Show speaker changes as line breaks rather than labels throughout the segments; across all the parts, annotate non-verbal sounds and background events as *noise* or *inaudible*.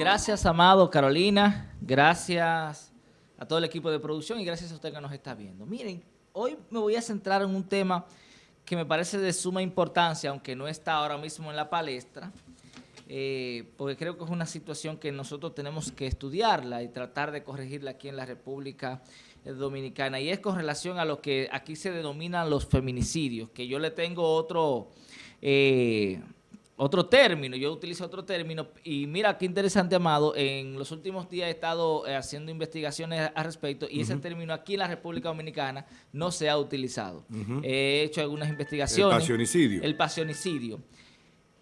Gracias, Amado, Carolina. Gracias a todo el equipo de producción y gracias a usted que nos está viendo. Miren, hoy me voy a centrar en un tema que me parece de suma importancia, aunque no está ahora mismo en la palestra, eh, porque creo que es una situación que nosotros tenemos que estudiarla y tratar de corregirla aquí en la República Dominicana, y es con relación a lo que aquí se denominan los feminicidios, que yo le tengo otro... Eh, otro término, yo utilizo otro término, y mira qué interesante, Amado, en los últimos días he estado eh, haciendo investigaciones al respecto, y ese término aquí en la República Dominicana no se ha utilizado. He hecho algunas investigaciones.
El pasionicidio.
El pasionicidio.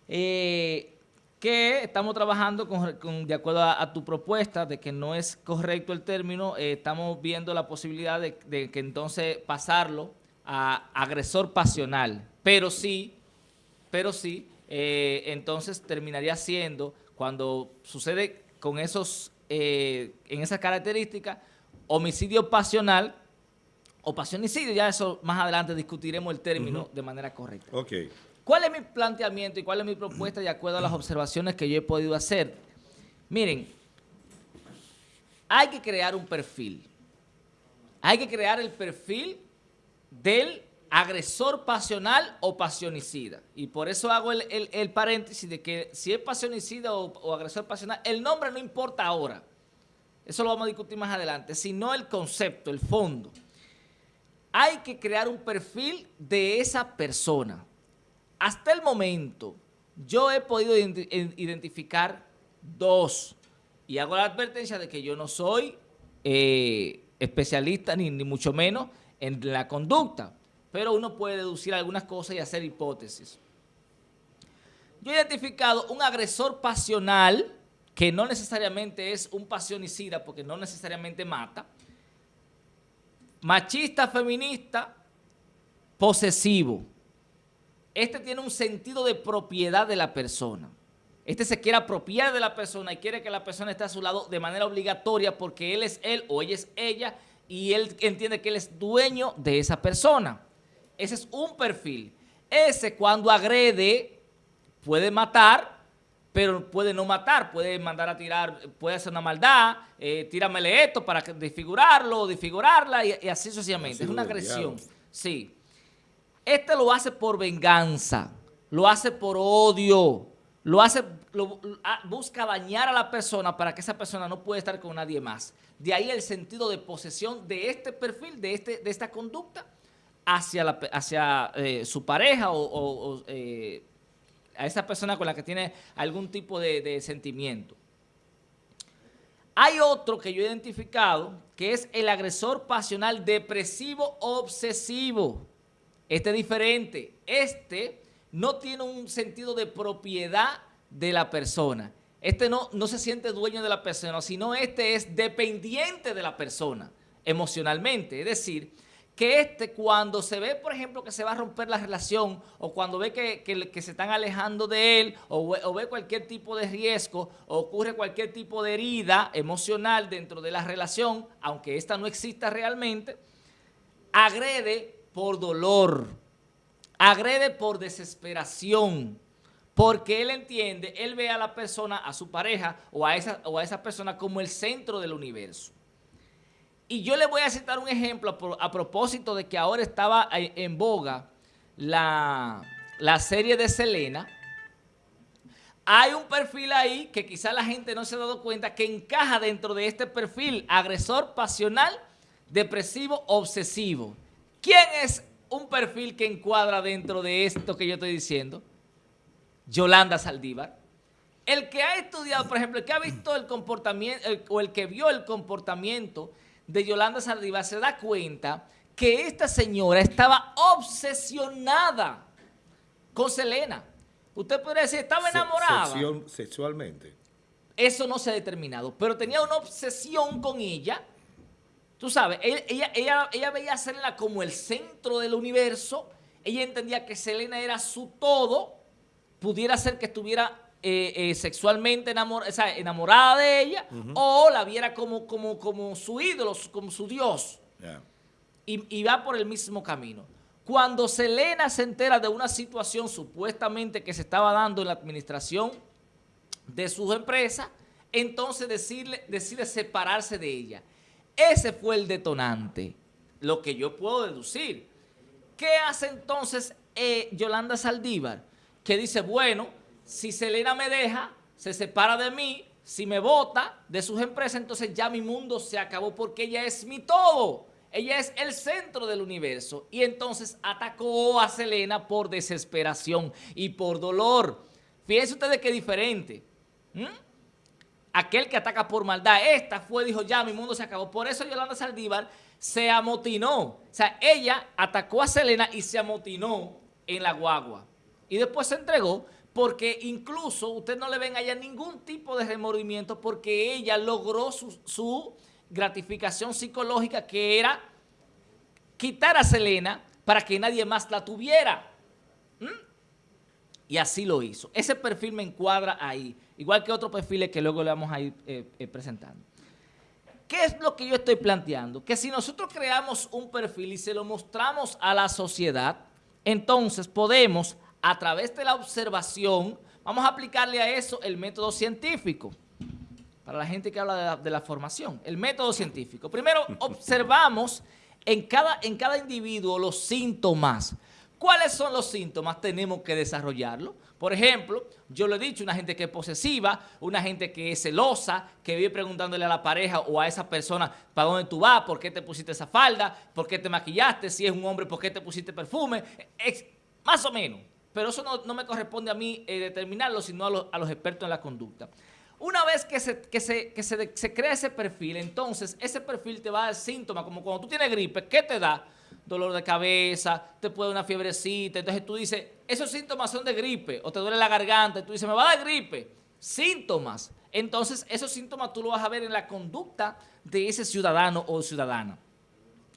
Eh, que estamos trabajando con, de acuerdo a, tu propuesta de que no es correcto el término, eh, estamos viendo la posibilidad de, de que entonces pasarlo a agresor pasional, pero sí, pero sí, eh, entonces terminaría siendo, cuando sucede con esos, eh, en esas características, homicidio pasional o pasionicidio, ya eso más adelante discutiremos el término de manera correcta.
Okay.
¿Cuál es mi planteamiento y cuál es mi propuesta de acuerdo a las observaciones que yo he podido hacer? Miren, hay que crear un perfil. Hay que crear el perfil del agresor pasional o pasionicida. Y por eso hago el, paréntesis de que si es pasionicida o, agresor pasional, el nombre no importa ahora. Eso lo vamos a discutir más adelante, sino el concepto, el fondo. Hay que crear un perfil de esa persona. Hasta el momento, yo he podido identificar dos. Y hago la advertencia de que yo no soy eh, especialista, ni, ni mucho menos, en la conducta pero uno puede deducir algunas cosas y hacer hipótesis. Yo he identificado un agresor pasional, que no necesariamente es un pasionicida, porque no necesariamente mata, machista, feminista, posesivo. Este tiene un sentido de propiedad de la persona. Este se quiere apropiar de la persona y quiere que la persona esté a su lado de manera obligatoria porque él es él o ella es ella y él entiende que él es dueño de esa persona. Ese es un perfil. Ese cuando agrede puede matar, pero puede no matar, puede mandar a tirar, puede hacer una maldad, eh, tíramele esto para desfigurarlo, desfigurarla y, así sucesivamente. Es una agresión. Sí. Este lo hace por venganza, lo hace por odio, lo hace, ah, busca dañar a la persona para que esa persona no pueda estar con nadie más. De ahí el sentido de posesión de este perfil, de, este, de esta conducta, hacia, hacia eh, su pareja o, eh, a esa persona con la que tiene algún tipo de, sentimiento. Hay otro que yo he identificado que es el agresor pasional depresivo obsesivo. Este es diferente. Este no tiene un sentido de propiedad de la persona. Este no, no se siente dueño de la persona, sino este es dependiente de la persona emocionalmente. Es decir, que este cuando se ve, por ejemplo, que se va a romper la relación o cuando ve que, se están alejando de él o, ve cualquier tipo de riesgo o ocurre cualquier tipo de herida emocional dentro de la relación, aunque esta no exista realmente, agrede por dolor, agrede por desesperación, porque él entiende, él ve a la persona, a su pareja o a esa, o a esa persona como el centro del universo. Y yo le voy a citar un ejemplo a, propósito de que ahora estaba en boga la, serie de Selena. Hay un perfil ahí que quizá la gente no se ha dado cuenta que encaja dentro de este perfil agresor pasional, depresivo, obsesivo. ¿Quién es un perfil que encuadra dentro de esto que yo estoy diciendo? Yolanda Saldívar. El que ha estudiado, por ejemplo, el que ha visto el comportamiento, o el que vio el comportamiento de Yolanda Saldívar se da cuenta que esta señora estaba obsesionada con Selena. Usted podría decir, estaba enamorada.
sexualmente.
Eso no se ha determinado, pero tenía una obsesión con ella. Tú sabes, ella, ella, ella veía a Selena como el centro del universo. Ella entendía que Selena era su todo. Pudiera ser que estuviera eh, eh, sexualmente enamorada de ella o la viera como, como, como su ídolo, como su Dios. Y, va por el mismo camino. Cuando Selena se entera de una situación supuestamente que se estaba dando en la administración de sus empresas, entonces decirle, decide separarse de ella. Ese fue el detonante, lo que yo puedo deducir. ¿Qué hace entonces eh, Yolanda Saldívar? Que dice, bueno, si Selena me deja, se separa de mí, si me vota de sus empresas, entonces ya mi mundo se acabó porque ella es mi todo. Ella es el centro del universo. Y entonces atacó a Selena por desesperación y por dolor. Fíjense ustedes qué diferente. Aquel que ataca por maldad. Esta fue, dijo, ya mi mundo se acabó. Por eso Yolanda Saldívar se amotinó. O sea, ella atacó a Selena y se amotinó en la guagua. Y después se entregó porque incluso usted no le ven allá ningún tipo de remordimiento porque ella logró su, gratificación psicológica que era quitar a Selena para que nadie más la tuviera. ¿Mm? Y así lo hizo. Ese perfil me encuadra ahí, igual que otros perfiles que luego le vamos a ir eh, eh, presentando. ¿Qué es lo que yo estoy planteando? Que si nosotros creamos un perfil y se lo mostramos a la sociedad, entonces podemos, a través de la observación, vamos a aplicarle a eso el método científico para la gente que habla de la, formación, el método científico. Primero, *laughs* observamos en cada, en cada individuo los síntomas. ¿Cuáles son los síntomas? Tenemos que desarrollarlo. Por ejemplo, yo lo he dicho, una gente que es posesiva, una gente que es celosa, que vive preguntándole a la pareja o a esa persona para dónde tú vas, por qué te pusiste esa falda, por qué te maquillaste, si es un hombre, por qué te pusiste perfume, más o menos. Pero eso no, me corresponde a mí eh, determinarlo, sino a, los expertos en la conducta. Una vez que se, crea ese perfil, entonces ese perfil te va a dar síntomas, como cuando tú tienes gripe, ¿qué te da? Dolor de cabeza, te puede dar una fiebrecita, entonces tú dices, esos síntomas son de gripe, o te duele la garganta, y tú dices, me va a dar gripe. Síntomas. Entonces, esos síntomas tú lo vas a ver en la conducta de ese ciudadano o ciudadana.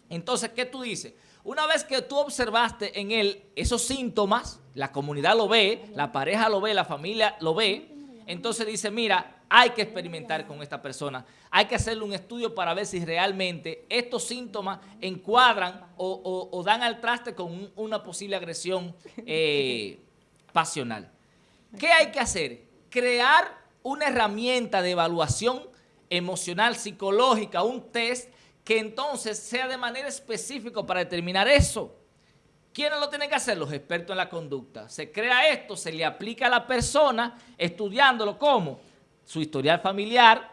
Entonces, ¿qué tú dices? Una vez que tú observaste en él esos síntomas, la comunidad lo ve, la pareja lo ve, la familia lo ve, entonces dice, mira, hay que experimentar con esta persona, hay que hacerle un estudio para ver si realmente estos síntomas encuadran o, dan al traste con una posible agresión eh, pasional. ¿Qué hay que hacer? Crear una herramienta de evaluación emocional, psicológica, un test que entonces sea de manera específica para determinar eso. ¿Quiénes lo tienen que hacer? Los expertos en la conducta. Se crea esto, se le aplica a la persona, estudiándolo como su historial familiar,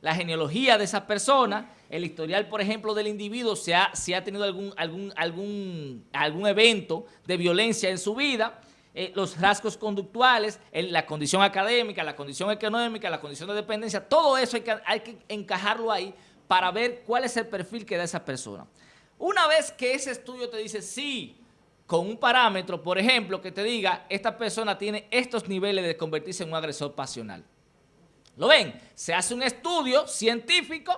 la genealogía de esa persona, el historial, por ejemplo, del individuo, si ha, ha tenido algún, algún, algún, algún evento de violencia en su vida, eh, los rasgos conductuales, la condición académica, la condición económica, la condición de dependencia, todo eso hay que, hay que encajarlo ahí para ver cuál es el perfil que da esa persona. Una vez que ese estudio te dice sí, con un parámetro, por ejemplo, que te diga, esta persona tiene estos niveles de convertirse en un agresor pasional. ¿Lo ven? Se hace un estudio científico,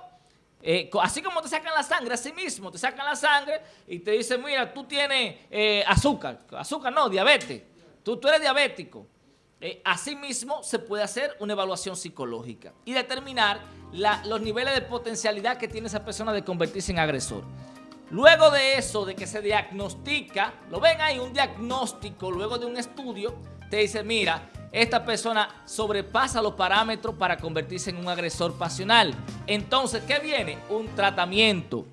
eh, así como te sacan la sangre, así mismo, te sacan la sangre y te dicen, mira, tú tienes eh, azúcar, azúcar no, diabetes, tú, tú eres diabético. Eh, asimismo, se puede hacer una evaluación psicológica y determinar los niveles de potencialidad que tiene esa persona de convertirse en agresor. Luego de eso, de que se diagnostica, lo ven ahí, un diagnóstico, luego de un estudio, te dice, mira, esta persona sobrepasa los parámetros para convertirse en un agresor pasional. Entonces, ¿qué viene? Un tratamiento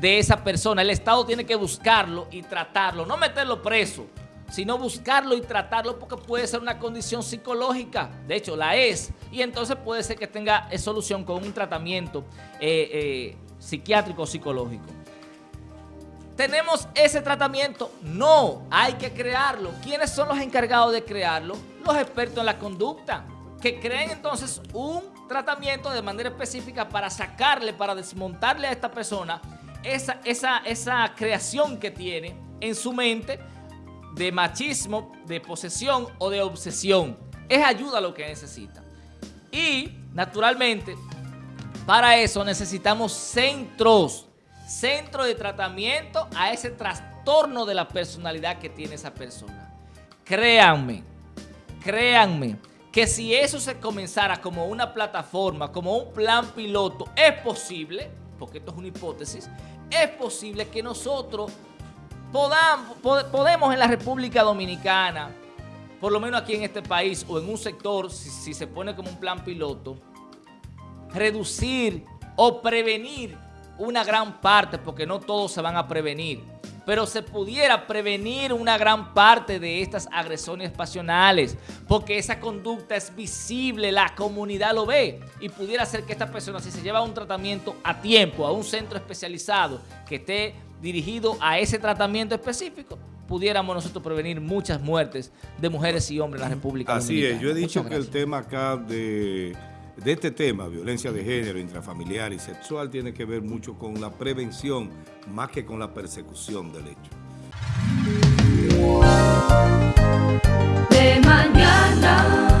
de esa persona. El Estado tiene que buscarlo y tratarlo, no meterlo preso, sino buscarlo y tratarlo porque puede ser una condición psicológica. De hecho, la es. Y entonces puede ser que tenga solución con un tratamiento eh, eh, psiquiátrico o psicológico. ¿Tenemos ese tratamiento? No, hay que crearlo. ¿Quiénes son los encargados de crearlo? Los expertos en la conducta, que creen entonces un tratamiento de manera específica para sacarle, para desmontarle a esta persona esa, esa, esa creación que tiene en su mente de machismo, de posesión o de obsesión. Es ayuda lo que necesita. Y, naturalmente, para eso necesitamos centros centro de tratamiento a ese trastorno de la personalidad que tiene esa persona. Créanme, créanme, que si eso se comenzara como una plataforma, como un plan piloto, es posible, porque esto es una hipótesis, es posible que nosotros podamos, podemos en la República Dominicana, por lo menos aquí en este país o en un sector, si, se pone como un plan piloto, reducir o prevenir una gran parte, porque no todos se van a prevenir, pero se pudiera prevenir una gran parte de estas agresiones pasionales, porque esa conducta es visible, la comunidad lo ve, y pudiera ser que esta persona, si se lleva un tratamiento a tiempo, a un centro especializado que esté dirigido a ese tratamiento específico, pudiéramos nosotros prevenir muchas muertes de mujeres y hombres en la República
Así es, yo he dicho que el tema acá de de este tema, violencia de género, intrafamiliar y sexual, tiene que ver mucho con la prevención más que con la persecución del hecho.
De mañana.